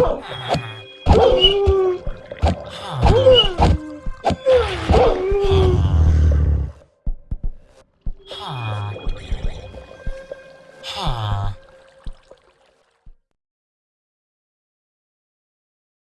Oh! Ah.